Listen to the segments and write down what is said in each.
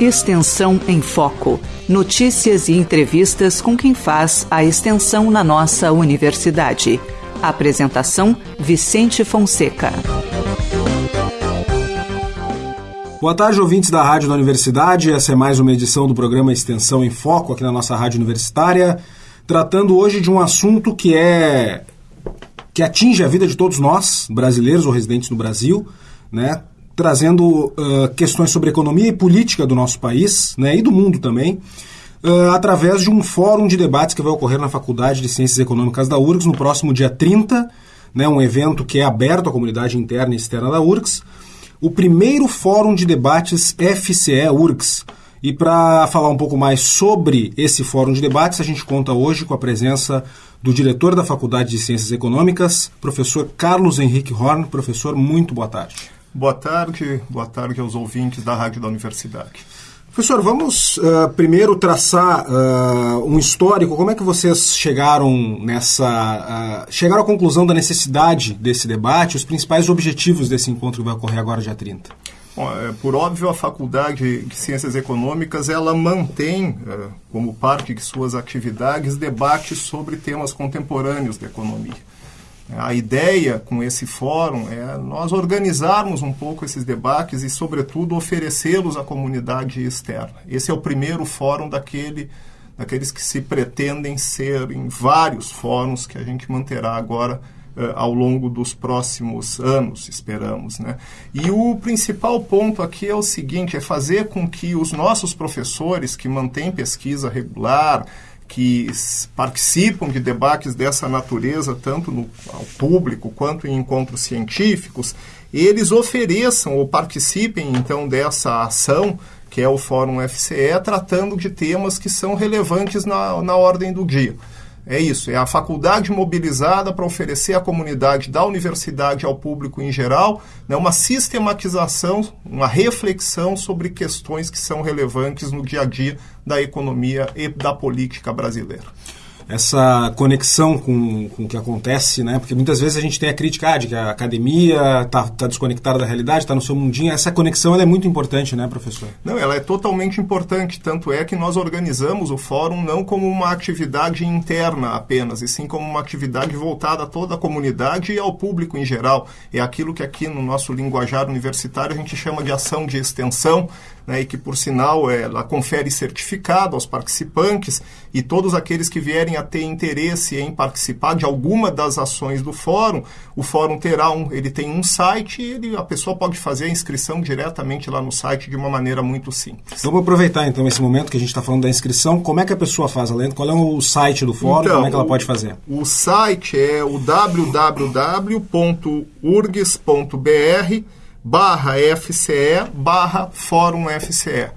Extensão em Foco. Notícias e entrevistas com quem faz a extensão na nossa universidade. Apresentação: Vicente Fonseca. Boa tarde, ouvintes da Rádio da Universidade. Essa é mais uma edição do programa Extensão em Foco aqui na nossa Rádio Universitária, tratando hoje de um assunto que é que atinge a vida de todos nós, brasileiros ou residentes no Brasil, né? Trazendo uh, questões sobre economia e política do nosso país né, e do mundo também, uh, através de um fórum de debates que vai ocorrer na Faculdade de Ciências Econômicas da URGS no próximo dia 30, né, um evento que é aberto à comunidade interna e externa da URGS, o primeiro fórum de debates FCE-URGS. E para falar um pouco mais sobre esse fórum de debates, a gente conta hoje com a presença do diretor da Faculdade de Ciências Econômicas, professor Carlos Henrique Horn. Professor, muito boa tarde. Boa tarde, boa tarde aos ouvintes da Rádio da Universidade. Professor, vamos uh, primeiro traçar uh, um histórico. Como é que vocês chegaram nessa. Uh, chegaram à conclusão da necessidade desse debate, os principais objetivos desse encontro que vai ocorrer agora, dia 30? Bom, é, por óbvio, a Faculdade de Ciências Econômicas ela mantém, como parte de suas atividades, debates sobre temas contemporâneos da economia. A ideia com esse fórum é nós organizarmos um pouco esses debates e, sobretudo, oferecê-los à comunidade externa. Esse é o primeiro fórum daquele, daqueles que se pretendem ser em vários fóruns que a gente manterá agora eh, ao longo dos próximos anos, esperamos. Né? E o principal ponto aqui é o seguinte: é fazer com que os nossos professores que mantêm pesquisa regular, que participam de debates dessa natureza, tanto no, ao público quanto em encontros científicos, eles ofereçam ou participem então dessa ação, que é o Fórum FCE, tratando de temas que são relevantes na, na ordem do dia. É isso, é a faculdade mobilizada para oferecer à comunidade da universidade ao público em geral né, uma sistematização, uma reflexão sobre questões que são relevantes no dia a dia da economia e da política brasileira essa conexão com, com o que acontece, né? Porque muitas vezes a gente tem a crítica ah, de que a academia está tá desconectada da realidade, está no seu mundinho. Essa conexão é muito importante, né, professor? Não, ela é totalmente importante. Tanto é que nós organizamos o fórum não como uma atividade interna apenas, e sim como uma atividade voltada a toda a comunidade e ao público em geral. É aquilo que aqui no nosso linguajar universitário a gente chama de ação de extensão, né, e que, por sinal, ela confere certificado aos participantes e todos aqueles que vierem a ter interesse em participar de alguma das ações do fórum, o fórum terá um, ele tem um site e ele, a pessoa pode fazer a inscrição diretamente lá no site de uma maneira muito simples. Vamos aproveitar então esse momento que a gente está falando da inscrição. Como é que a pessoa faz, Além? Qual é o site do fórum? Então, como é que ela pode fazer? O, o site é o www.urgs.br barra FCE barra Fórum FCE.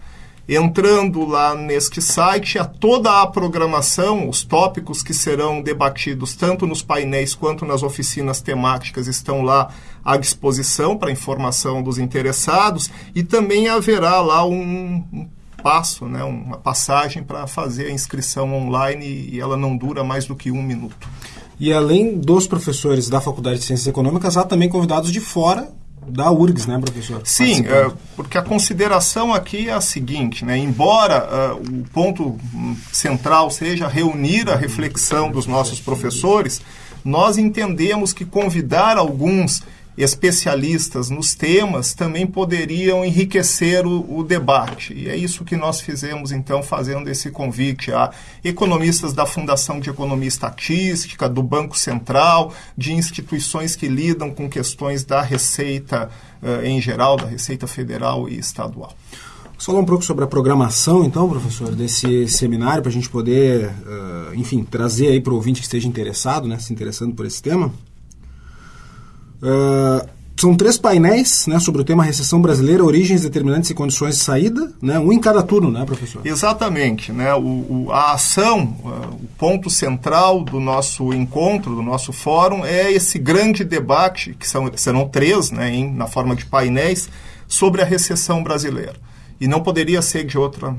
Entrando lá neste site, a toda a programação, os tópicos que serão debatidos tanto nos painéis quanto nas oficinas temáticas estão lá à disposição para informação dos interessados e também haverá lá um, um passo, né, uma passagem para fazer a inscrição online e ela não dura mais do que um minuto. E além dos professores da Faculdade de Ciências Econômicas, há também convidados de fora da URGS, né, professor? Sim, é, porque a consideração aqui é a seguinte, né, embora uh, o ponto central seja reunir a reflexão dos nossos professores, nós entendemos que convidar alguns especialistas nos temas também poderiam enriquecer o, o, debate. E é isso que nós fizemos, então, fazendo esse convite a economistas da Fundação de Economia Estatística, do Banco Central, de instituições que lidam com questões da Receita uh, em geral, da Receita Federal e Estadual. Vamos falar um pouco sobre a programação, então, professor, desse seminário, para a gente poder, uh, enfim, trazer aí para o ouvinte que esteja interessado, né, se interessando por esse tema. Uh, são três painéis né, sobre o tema recessão brasileira, origens, determinantes e condições de saída, né, um em cada turno, né, professor? Exatamente. Né, o, o a ação, uh, o ponto central do nosso encontro, do nosso fórum, é esse grande debate, que são, serão três, né, em, na forma de painéis, sobre a recessão brasileira. E não poderia ser de, outra,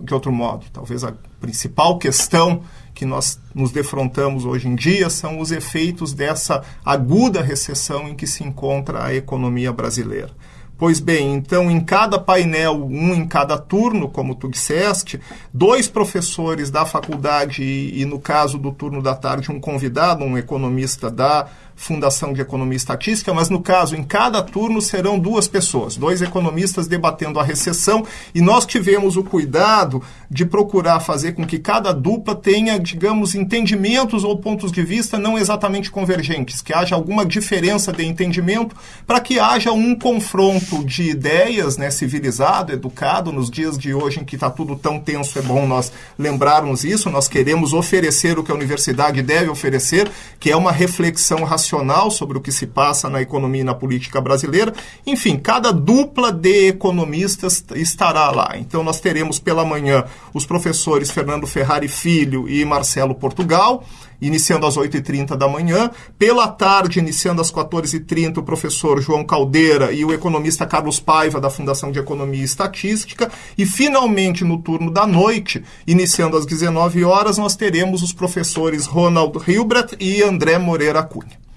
de outro modo. Talvez a principal questão que nós nos defrontamos hoje em dia são os efeitos dessa aguda recessão em que se encontra a economia brasileira. Pois bem, então em cada painel, um em cada turno, como tu disseste, dois professores da faculdade e, e no caso do turno da tarde, um convidado, um economista da Fundação de Economia e Estatística, mas no caso, em cada turno serão duas pessoas, dois economistas debatendo a recessão, e nós tivemos o cuidado de procurar fazer com que cada dupla tenha, digamos, entendimentos ou pontos de vista não exatamente convergentes, que haja alguma diferença de entendimento, para que haja um confronto de ideias, né, civilizado, educado, nos dias de hoje em que está tudo tão tenso, é bom nós lembrarmos isso, nós queremos oferecer o que a universidade deve oferecer, que é uma reflexão racional nacional sobre o que se passa na economia e na política brasileira. Enfim, cada dupla de economistas estará lá. Então, nós teremos pela manhã os professores Fernando Ferrari Filho e Marcelo Portugal iniciando às 8h30 da manhã. Pela tarde, iniciando às 14h30, o professor João Caldeira e o economista Carlos Paiva, da Fundação de Economia e Estatística. E, finalmente, no turno da noite, iniciando às 19 horas, nós teremos os professores Ronald Hilbert e André Moreira Cunha.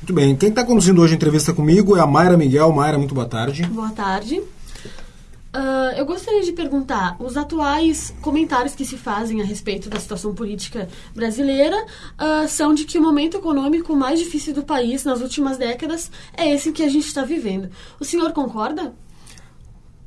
Muito bem. Quem está conduzindo hoje a entrevista comigo é a Mayra Miguel. Mayra, muito boa tarde. Boa tarde. Uh, eu gostaria de perguntar: os atuais comentários que se fazem a respeito da situação política brasileira uh, são de que o momento econômico mais difícil do país nas últimas décadas é esse que a gente está vivendo. O senhor concorda?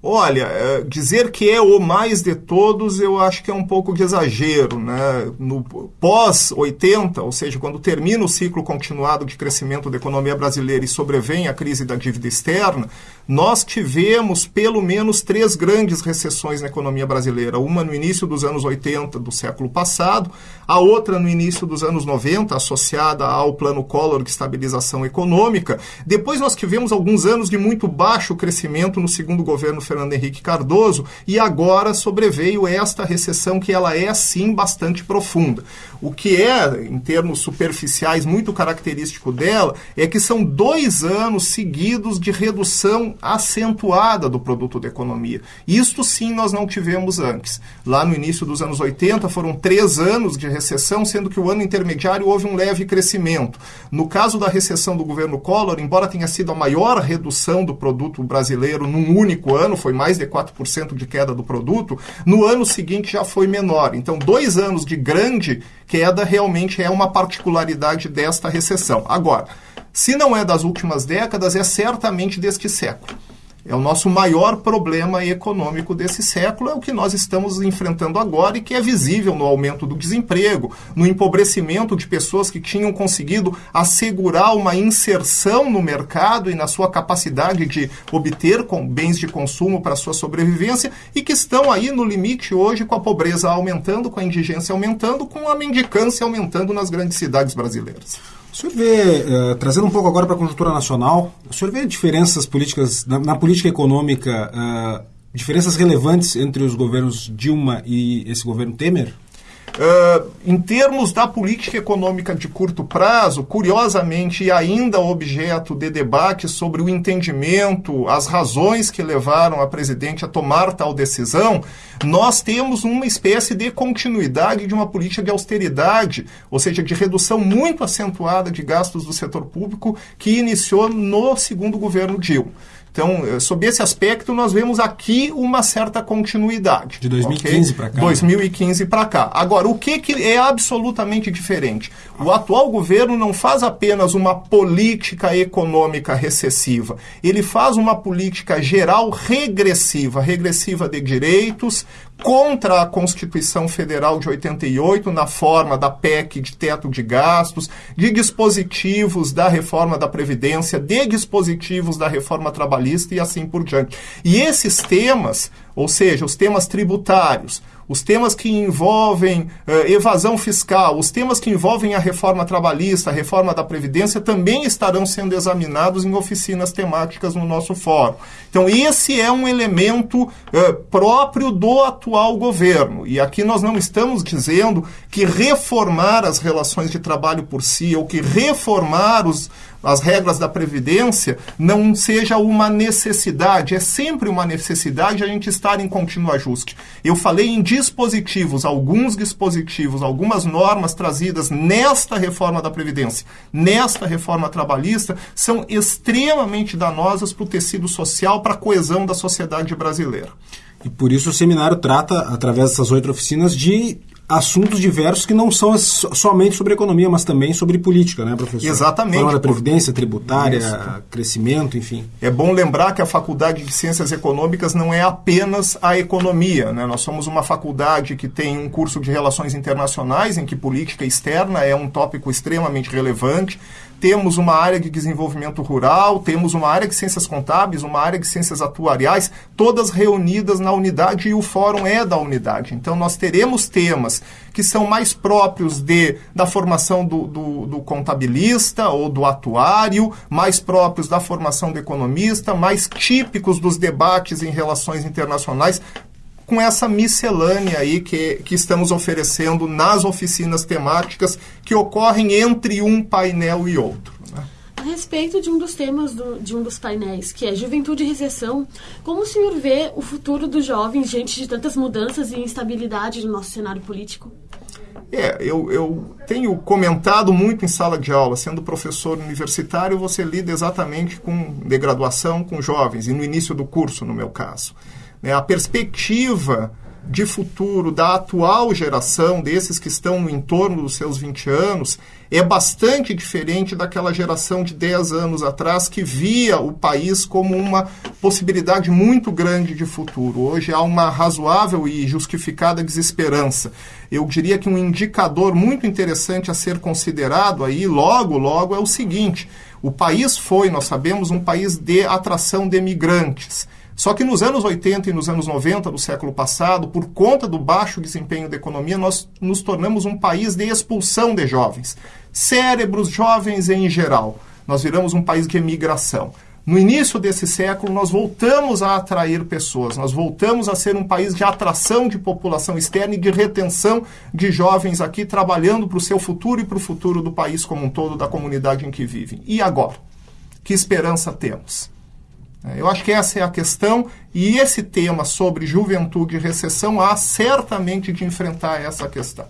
Olha, é, dizer que é o mais de todos, eu acho que é um pouco de exagero. Né? No pós-80, ou seja, quando termina o ciclo continuado de crescimento da economia brasileira e sobrevém a crise da dívida externa, nós tivemos pelo menos três grandes recessões na economia brasileira. Uma no início dos anos 80 do século passado, a outra no início dos anos 90, associada ao Plano Collor de Estabilização Econômica. Depois nós tivemos alguns anos de muito baixo crescimento no segundo governo Fernando Henrique Cardoso, e agora sobreveio esta recessão que ela é sim bastante profunda. O que é, em termos superficiais, muito característico dela é que são dois anos seguidos de redução acentuada do produto da economia. Isto sim nós não tivemos antes. Lá no início dos anos 80 foram três anos de recessão, sendo que o ano intermediário houve um leve crescimento. No caso da recessão do governo Collor, embora tenha sido a maior redução do produto brasileiro num único ano, foi mais de 4% de queda do produto, no ano seguinte já foi menor. Então, dois anos de grande queda realmente é uma particularidade desta recessão. Agora, se não é das últimas décadas, é certamente deste século. É o nosso maior problema econômico desse século, é o que nós estamos enfrentando agora e que é visível no aumento do desemprego, no empobrecimento de pessoas que tinham conseguido assegurar uma inserção no mercado e na sua capacidade de obter com bens de consumo para sua sobrevivência e que estão aí no limite hoje com a pobreza aumentando, com a indigência aumentando, com a mendicância aumentando nas grandes cidades brasileiras. O senhor vê, uh, trazendo um pouco agora para a conjuntura nacional, o senhor vê diferenças políticas, na, na política econômica, uh, diferenças relevantes entre os governos Dilma e esse governo Temer? Uh, em termos da política econômica de curto prazo, curiosamente, e ainda objeto de debate sobre o entendimento, as razões que levaram a presidente a tomar tal decisão, nós temos uma espécie de continuidade de uma política de austeridade, ou seja, de redução muito acentuada de gastos do setor público que iniciou no segundo governo Dilma. Então, eh, sob esse aspecto, nós vemos aqui uma certa continuidade. De 2015 okay? para cá. 2015 para cá. Agora, o que, que é absolutamente diferente? O atual governo não faz apenas uma política econômica recessiva, ele faz uma política geral regressiva regressiva de direitos, contra a Constituição Federal de 88, na forma da PEC de teto de gastos, de dispositivos da reforma da Previdência, de dispositivos da reforma trabalhista e assim por diante. E esses temas, ou seja, os temas tributários, os temas que envolvem uh, evasão fiscal, os temas que envolvem a reforma trabalhista, a reforma da Previdência, também estarão sendo examinados em oficinas temáticas no nosso fórum. Então, esse é um elemento uh, próprio do atual governo. E aqui nós não estamos dizendo que reformar as relações de trabalho por si, ou que reformar os, as regras da Previdência não seja uma necessidade, é sempre uma necessidade a gente estar em contínuo ajuste. Eu falei em dispositivos, alguns dispositivos, algumas normas trazidas nesta reforma da Previdência, nesta reforma trabalhista, são extremamente danosas para o tecido social, para a coesão da sociedade brasileira. E por isso o seminário trata, através dessas oito oficinas, de assuntos diversos que não são somente sobre economia, mas também sobre política, né, professor? Exatamente. Falando da previdência tributária, Isso. crescimento, enfim. É bom lembrar que a Faculdade de Ciências Econômicas não é apenas a economia, né? Nós somos uma faculdade que tem um curso de relações internacionais em que política externa é um tópico extremamente relevante temos uma área de desenvolvimento rural, temos uma área de ciências contábeis, uma área de ciências atuariais, todas reunidas na unidade e o fórum é da unidade. Então nós teremos temas que são mais próprios de, da formação do, do, do contabilista ou do atuário, mais próprios da formação do economista, mais típicos dos debates em relações internacionais, com essa miscelânea aí que, que estamos oferecendo nas oficinas temáticas que ocorrem entre um painel e outro. Né? A respeito de um dos temas do, de um dos painéis, que é Juventude e Recessão, como o senhor vê o futuro dos jovens diante de tantas mudanças e instabilidade no nosso cenário político? É, eu, eu tenho comentado muito em sala de aula, sendo professor universitário, você lida exatamente com de graduação com jovens, e no início do curso, no meu caso. Né, a perspectiva de futuro da atual geração, desses que estão no entorno dos seus 20 anos, é bastante diferente daquela geração de 10 anos atrás que via o país como uma possibilidade muito grande de futuro. Hoje há uma razoável e justificada desesperança. Eu diria que um indicador muito interessante a ser considerado aí, logo, logo, é o seguinte: o país foi, nós sabemos, um país de atração de imigrantes. Só que nos anos 80 e nos anos 90 do século passado, por conta do baixo desempenho da economia, nós nos tornamos um país de expulsão de jovens. Cérebros jovens em geral. Nós viramos um país de emigração. No início desse século, nós voltamos a atrair pessoas, nós voltamos a ser um país de atração de população externa e de retenção de jovens aqui trabalhando para o seu futuro e para o futuro do país como um todo, da comunidade em que vivem. E agora? Que esperança temos? É, eu acho que essa é a questão, e esse tema sobre juventude e recessão há certamente de enfrentar essa questão.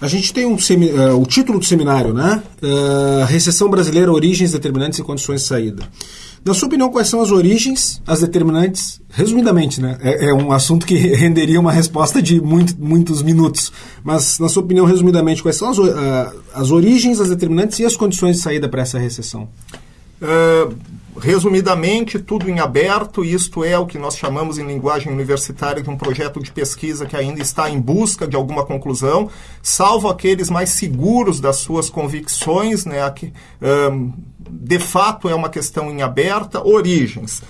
A gente tem um uh, o título do seminário, né? Uh, recessão brasileira, origens, determinantes e condições de saída. Na sua opinião, quais são as origens, as determinantes? Resumidamente, né? É, é um assunto que renderia uma resposta de muito, muitos minutos. Mas, na sua opinião, resumidamente, quais são as, uh, as origens, as determinantes e as condições de saída para essa recessão? Uh, Resumidamente, tudo em aberto, isto é o que nós chamamos em linguagem universitária de um projeto de pesquisa que ainda está em busca de alguma conclusão, salvo aqueles mais seguros das suas convicções, né, que, um, de fato é uma questão em aberta. Origens.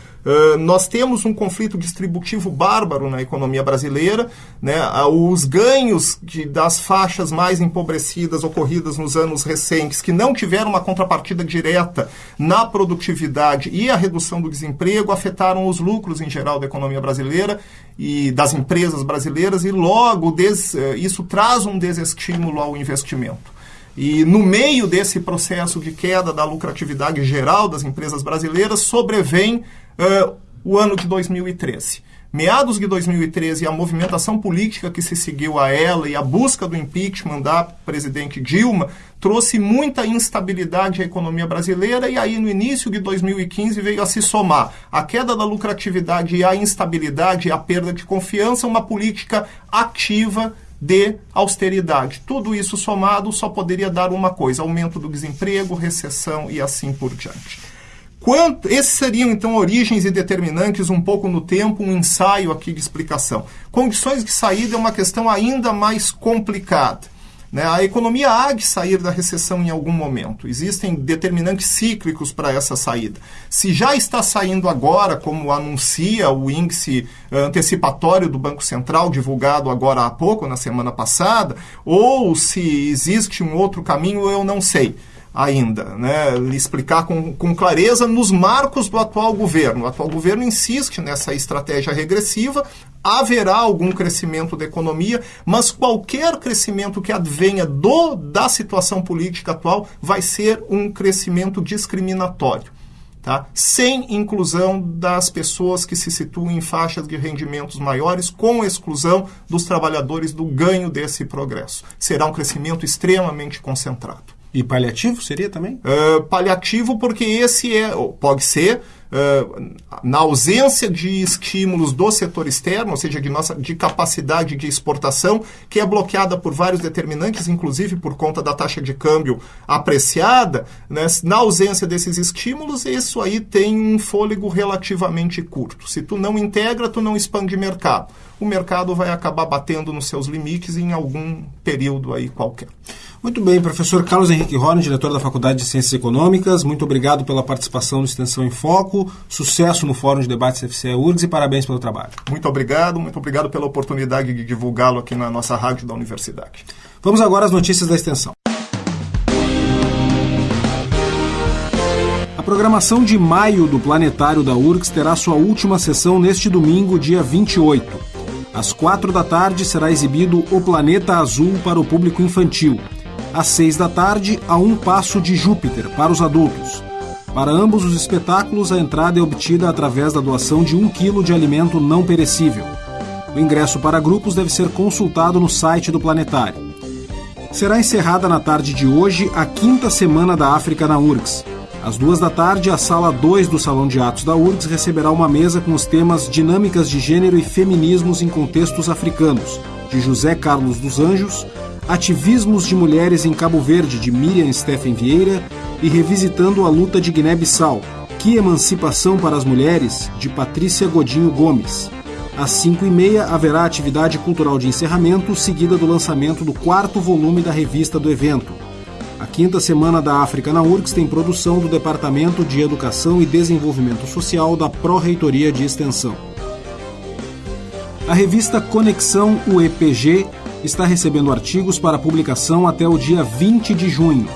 Nós temos um conflito distributivo bárbaro na economia brasileira. Né? Os ganhos de, das faixas mais empobrecidas ocorridas nos anos recentes, que não tiveram uma contrapartida direta na produtividade e a redução do desemprego, afetaram os lucros em geral da economia brasileira e das empresas brasileiras, e logo des, isso traz um desestímulo ao investimento. E no meio desse processo de queda da lucratividade geral das empresas brasileiras, sobrevém uh, o ano de 2013. Meados de 2013, a movimentação política que se seguiu a ela e a busca do impeachment da presidente Dilma trouxe muita instabilidade à economia brasileira e aí no início de 2015 veio a se somar a queda da lucratividade e a instabilidade a perda de confiança, uma política ativa de austeridade. Tudo isso somado só poderia dar uma coisa: aumento do desemprego, recessão e assim por diante. Quanto, esses seriam então origens e determinantes um pouco no tempo, um ensaio aqui de explicação. Condições de saída é uma questão ainda mais complicada. Né? A economia há de sair da recessão em algum momento. Existem determinantes cíclicos para essa saída. Se já está saindo agora, como anuncia o índice eh, antecipatório do Banco Central, divulgado agora há pouco, na semana passada, ou se existe um outro caminho, eu não sei ainda, né, explicar com, com clareza nos marcos do atual governo. O atual governo insiste nessa estratégia regressiva, haverá algum crescimento da economia, mas qualquer crescimento que advenha do, da situação política atual vai ser um crescimento discriminatório. Tá? Sem inclusão das pessoas que se situam em faixas de rendimentos maiores, com exclusão dos trabalhadores do ganho desse progresso. Será um crescimento extremamente concentrado. E paliativo seria também? Uh, paliativo porque esse é, pode ser, uh, na ausência de estímulos do setor externo, ou seja, de nossa de capacidade de exportação, que é bloqueada por vários determinantes, inclusive por conta da taxa de câmbio apreciada, né, na ausência desses estímulos, isso aí tem um fôlego relativamente curto. Se tu não integra, tu não expande mercado. O mercado vai acabar batendo nos seus limites em algum período aí qualquer. Muito bem, professor Carlos Henrique Horn, diretor da Faculdade de Ciências Econômicas, muito obrigado pela participação no Extensão em Foco, sucesso no Fórum de Debates FCE URGS e parabéns pelo trabalho. Muito obrigado, muito obrigado pela oportunidade de divulgá-lo aqui na nossa rádio da universidade. Vamos agora às notícias da extensão. A programação de maio do Planetário da URGS terá sua última sessão neste domingo, dia 28. Às quatro da tarde será exibido O Planeta Azul para o público infantil às seis da tarde, a Um Passo de Júpiter, para os adultos. Para ambos os espetáculos, a entrada é obtida através da doação de um quilo de alimento não perecível. O ingresso para grupos deve ser consultado no site do Planetário. Será encerrada na tarde de hoje a quinta semana da África na URGS. Às duas da tarde, a sala 2 do Salão de Atos da URGS receberá uma mesa com os temas Dinâmicas de Gênero e Feminismos em Contextos Africanos, de José Carlos dos Anjos, Ativismos de Mulheres em Cabo Verde, de Miriam Steffen Vieira, e Revisitando a Luta de Guiné-Bissau, Que Emancipação para as Mulheres, de Patrícia Godinho Gomes. Às 5 e meia haverá atividade cultural de encerramento, seguida do lançamento do quarto volume da revista do evento. A quinta semana da África na URGS tem produção do Departamento de Educação e Desenvolvimento Social da Pró-Reitoria de Extensão. A revista Conexão UEPG está recebendo artigos para publicação até o dia 20 de junho.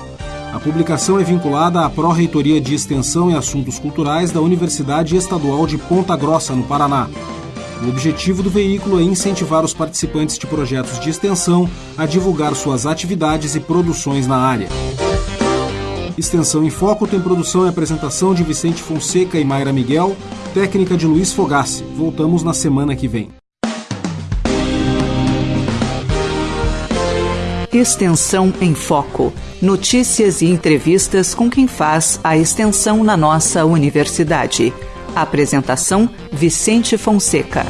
A publicação é vinculada à Pró-Reitoria de Extensão e Assuntos Culturais da Universidade Estadual de Ponta Grossa, no Paraná. O objetivo do veículo é incentivar os participantes de projetos de extensão a divulgar suas atividades e produções na área. Extensão em Foco tem produção e apresentação de Vicente Fonseca e Mayra Miguel, técnica de Luiz Fogassi. Voltamos na semana que vem. Extensão em Foco. Notícias e entrevistas com quem faz a extensão na nossa universidade. Apresentação: Vicente Fonseca.